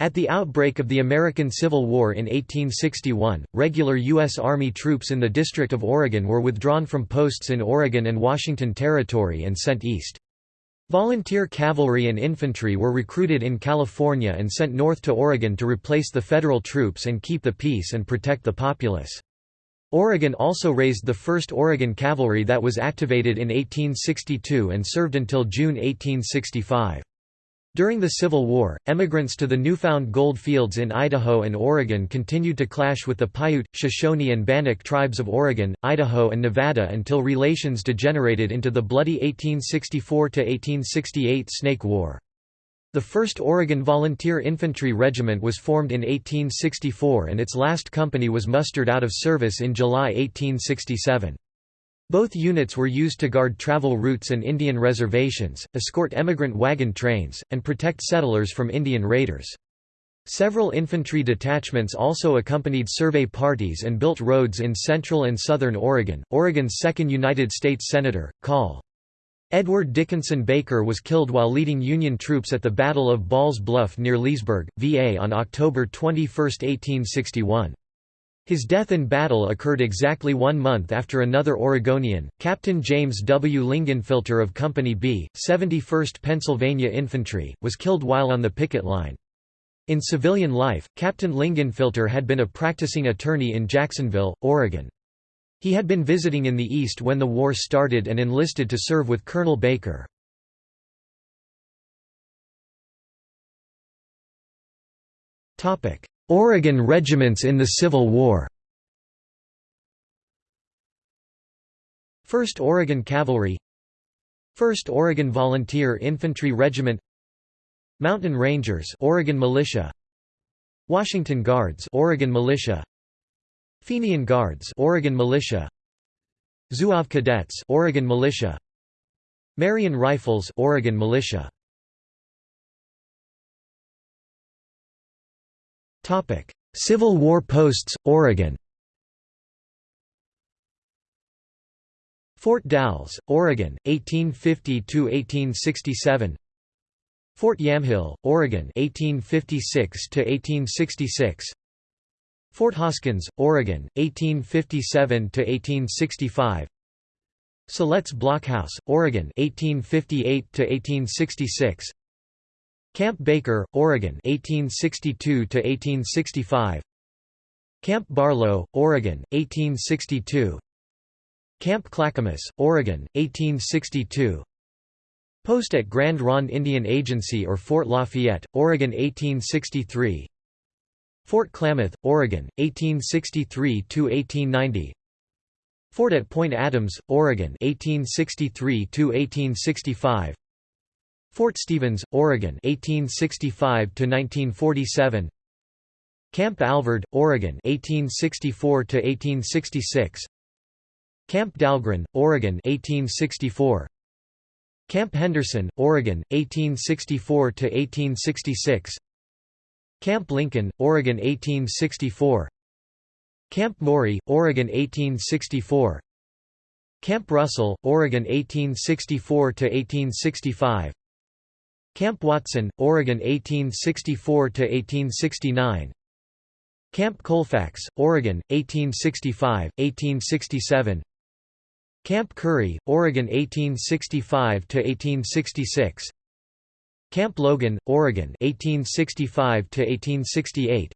At the outbreak of the American Civil War in 1861, regular U.S. Army troops in the District of Oregon were withdrawn from posts in Oregon and Washington Territory and sent east. Volunteer cavalry and infantry were recruited in California and sent north to Oregon to replace the federal troops and keep the peace and protect the populace. Oregon also raised the 1st Oregon Cavalry that was activated in 1862 and served until June 1865. During the Civil War, emigrants to the newfound gold fields in Idaho and Oregon continued to clash with the Paiute, Shoshone and Bannock tribes of Oregon, Idaho and Nevada until relations degenerated into the bloody 1864–1868 Snake War. The 1st Oregon Volunteer Infantry Regiment was formed in 1864 and its last company was mustered out of service in July 1867. Both units were used to guard travel routes and Indian reservations, escort emigrant wagon trains, and protect settlers from Indian raiders. Several infantry detachments also accompanied survey parties and built roads in central and southern Oregon. Oregon's second United States Senator, Col. Edward Dickinson Baker was killed while leading Union troops at the Battle of Ball's Bluff near Leesburg, VA on October 21, 1861. His death in battle occurred exactly one month after another Oregonian, Captain James W. Lingenfelter of Company B, 71st Pennsylvania Infantry, was killed while on the picket line. In civilian life, Captain Lingenfelter had been a practicing attorney in Jacksonville, Oregon. He had been visiting in the East when the war started and enlisted to serve with Colonel Baker. Oregon regiments in the Civil War. 1st Oregon Cavalry. 1st Oregon Volunteer Infantry Regiment. Mountain Rangers Oregon Militia. Washington Guards Oregon Militia. Fenian Guards Oregon Militia. Zouave Cadets Oregon Militia. Marion Rifles Oregon Militia Civil War posts, Oregon Fort Dalles, Oregon, 1850–1867 Fort Yamhill, Oregon 1856–1866 Fort Hoskins, Oregon, 1857–1865 Siletz Blockhouse, Oregon 1858–1866 Camp Baker, Oregon 1862 to 1865 Camp Barlow, Oregon 1862 Camp Clackamas, Oregon 1862 Post at Grand Ronde Indian Agency or Fort Lafayette, Oregon 1863 Fort Klamath, Oregon 1863 to 1890 Fort at Point Adams, Oregon 1863 to 1865 Fort Stevens, Oregon 1865 to 1947 Camp Alvord, Oregon 1864 to 1866 Camp Dahlgren, Oregon 1864 Camp Henderson, Oregon 1864 to 1866 Camp Lincoln, Oregon 1864 Camp Maury, Oregon 1864 Camp Russell, Oregon 1864 to 1865 Camp Watson, Oregon 1864–1869 Camp Colfax, Oregon, 1865, 1867 Camp Currey, Oregon 1865–1866 Camp Logan, Oregon 1865–1868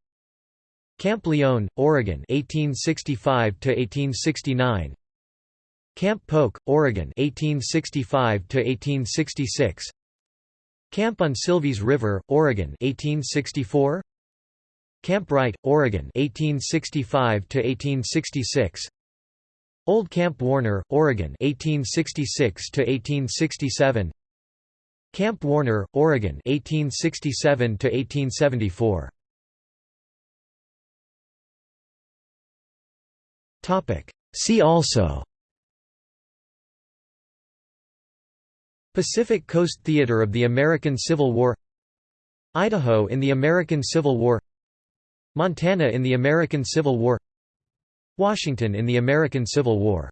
Camp Lyon, Oregon 1865 to 1869 Camp Polk, Oregon 1865–1866 Camp on Silvies River, Oregon 1864 Camp Wright, Oregon 1865 to 1866 Old Camp Warner, Oregon 1866 to 1867 Camp Warner, Oregon 1867 to 1874 Topic. See also Pacific Coast Theater of the American Civil War Idaho in the American Civil War Montana in the American Civil War Washington in the American Civil War